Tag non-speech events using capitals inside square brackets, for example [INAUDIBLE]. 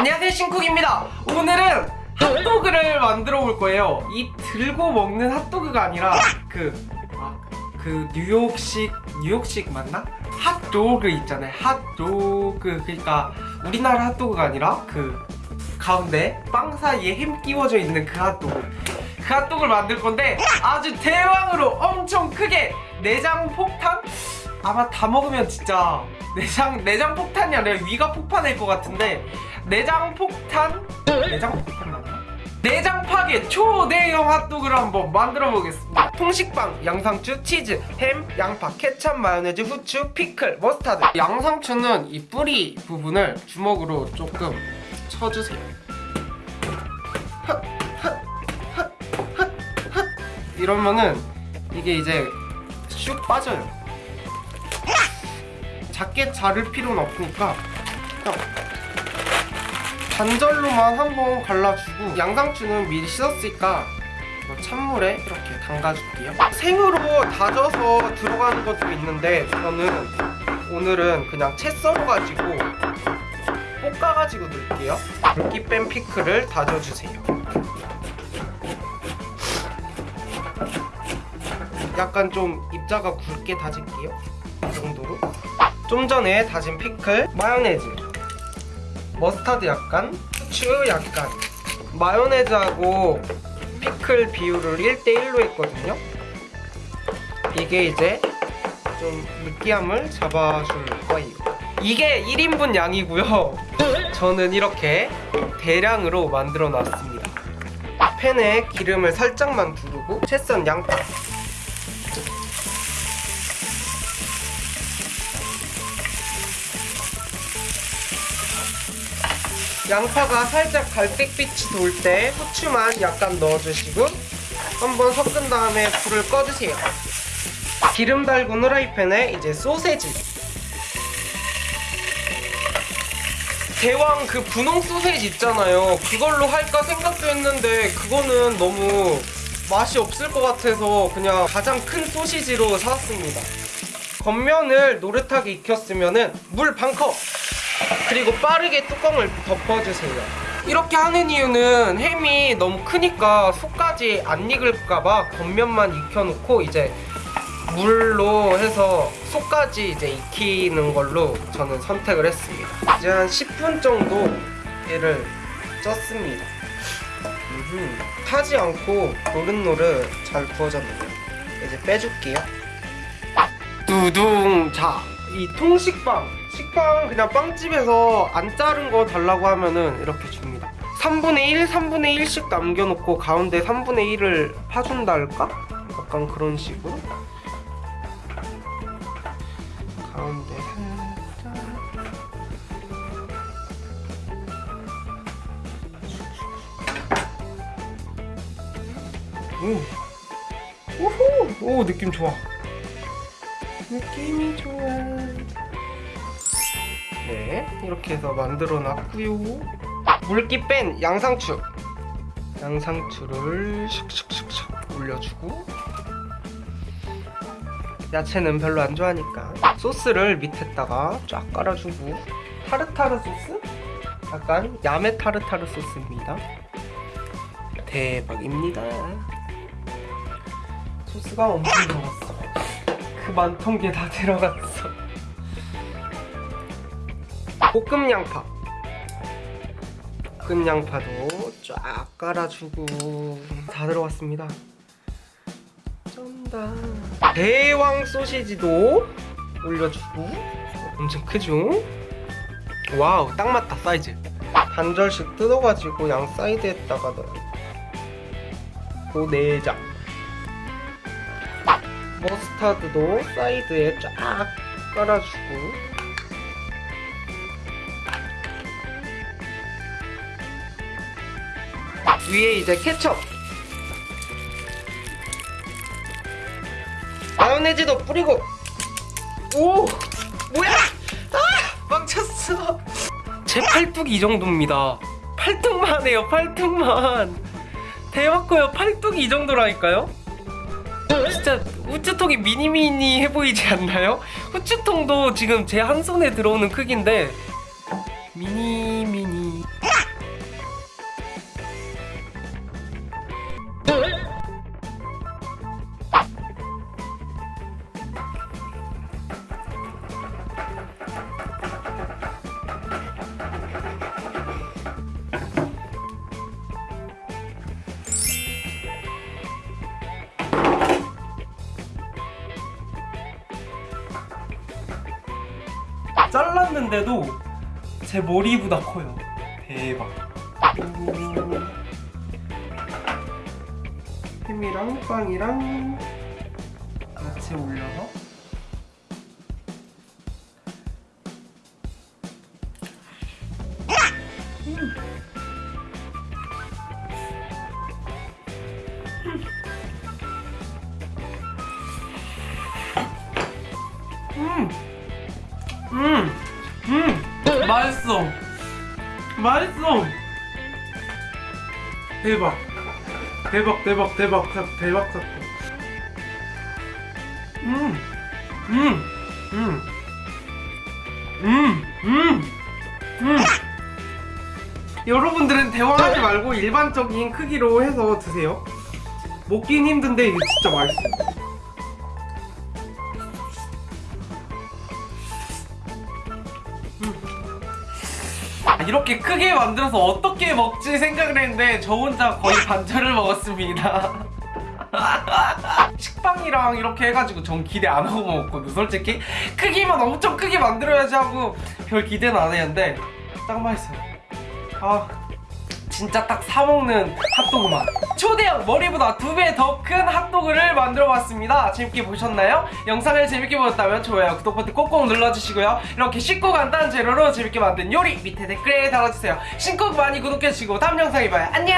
안녕하세요 신쿡입니다 오늘은 핫도그를 만들어 볼 거예요 이 들고 먹는 핫도그가 아니라 그, 아, 그 뉴욕식 뉴욕식 맞나? 핫도그 있잖아요 핫도그 그러니까 우리나라 핫도그가 아니라 그 가운데 빵 사이에 햄 끼워져 있는 그 핫도그 그 핫도그를 만들 건데 아주 대왕으로 엄청 크게 내장 폭탄? 아마 다 먹으면 진짜 내장 내장 폭탄이 아니라 위가 폭파될 것 같은데 내장 폭탄? 내장 폭탄 맞나? 내장 파괴 초대형 핫도그를 한번 만들어 보겠습니다. 통식빵, 양상추, 치즈, 햄, 양파, 케찹, 마요네즈, 후추, 피클, 머스타드. 양상추는 이 뿌리 부분을 주먹으로 조금 쳐주세요. 이러면은 이게 이제 슉 빠져요. 작게 자를 필요는 없으니까 그냥 반절로만 한번 갈라주고 양상추는 미리 씻었으니까 뭐 찬물에 이렇게 담가줄게요. 생으로 다져서 들어가는 것도 있는데 저는 오늘은 그냥 채 썰어가지고 볶아가지고 넣을게요. 물기 뺀 피클을 다져주세요. 약간 좀 입자가 굵게 다질게요. 이 정도로 좀 전에 다진 피클 마요네즈. 머스타드 약간, 후추 약간. 마요네즈하고 피클 비율을 1대1로 했거든요. 이게 이제 좀 느끼함을 잡아줄 거예요. 이게 1인분 양이고요. [LAUGHS] 저는 이렇게 대량으로 만들어 놨습니다. 팬에 기름을 살짝만 두르고 채썬 양파 양파가 살짝 갈색빛이 돌 때 후추만 약간 넣어주시고 한번 섞은 다음에 불을 꺼주세요. 기름 달군 후라이팬에 이제 소세지. 대왕 그 분홍 소세지 있잖아요. 그걸로 할까 생각도 했는데 그거는 너무 맛이 없을 것 같아서 그냥 가장 큰 소시지로 사왔습니다. 겉면을 노릇하게 익혔으면 물 반컵 그리고 빠르게 뚜껑을 덮어주세요. 이렇게 하는 이유는 햄이 너무 크니까 속까지 안 익을까봐 겉면만 익혀놓고 이제 물로 해서 속까지 이제 익히는 걸로 저는 선택을 했습니다. 이제 한 10분 정도 얘를 쪘습니다. 음흠. 타지 않고 노릇노릇 잘 구워졌네요. 이제 빼줄게요. 두둥. 자이 통식빵 식빵 그냥 빵집에서 안 자른 거 달라고 하면은 이렇게 줍니다 3분의 1, 3분의 1씩 남겨놓고 가운데 3분의 1을 파준다 할까? 약간 그런 식으로 가운데 오. 오호! 오 느낌 좋아 느낌이 좋아 네 이렇게 해서 만들어 놨고요. 물기 뺀 양상추. 양상추를 슉슉슉슉 올려주고 야채는 별로 안 좋아하니까 소스를 밑에다가 쫙 깔아주고 타르타르 소스? 약간 야매 타르타르 소스입니다. 대박입니다. 소스가 엄청 들어갔어. 그 많던 게 다 들어갔어 볶음 양파. 볶음 양파도 쫙 깔아주고 다 들어갔습니다. 쩐다. 대왕 소시지도 올려주고 엄청 크죠? wow 딱 맞다 사이즈. 반절씩 뜯어가지고 양 사이드에다가 넣어요 그 내장. 머스타드도 사이드에 쫙 깔아주고 위에 이제 케첩. 마요네즈도 뿌리고. 오 뭐야? 아 망쳤어. 제 팔뚝이 이 정도입니다. 팔뚝만 해요 팔뚝만. 대박 커요. 팔뚝이 이 정도라니까요? 진짜 후추통이 미니미니 해 보이지 않나요? 후추통도 지금 제 한 손에 들어오는 크기인데 미니미니 했는데도 제 머리보다 커요. 대박. 음, 햄이랑 빵이랑 같이 올려서 맛있어, 맛있어. 대박, 대박, 대박, 대박, 사- 대박 사건. 음, 음, 음, 음, 음, 음. 여러분들은 대화하지 말고 일반적인 크기로 해서 드세요. 먹긴 힘든데 이게 진짜 맛있어요. 이렇게 크게 만들어서 어떻게 먹지 생각을 했는데 저 혼자 거의 반절을 먹었습니다. [LAUGHS] 식빵이랑 이렇게 해가지고 전 기대 안 하고 먹었거든 솔직히 크기만 엄청 크게 만들어야지 하고 별 기대는 안 했는데 딱 맛있어요 아 진짜 딱 사먹는 핫도그 맛. 초대형 머리보다 두 배 더 큰 핫도그를 만들어 봤습니다. 재밌게 보셨나요? 영상을 재밌게 보셨다면 좋아요 구독 버튼 꼭꼭 눌러주시고요. 이렇게 쉽고 간단한 재료로 재밌게 만든 요리 밑에 댓글에 달아주세요. 신곡 많이 구독해주시고 다음 영상에 봐요. 안녕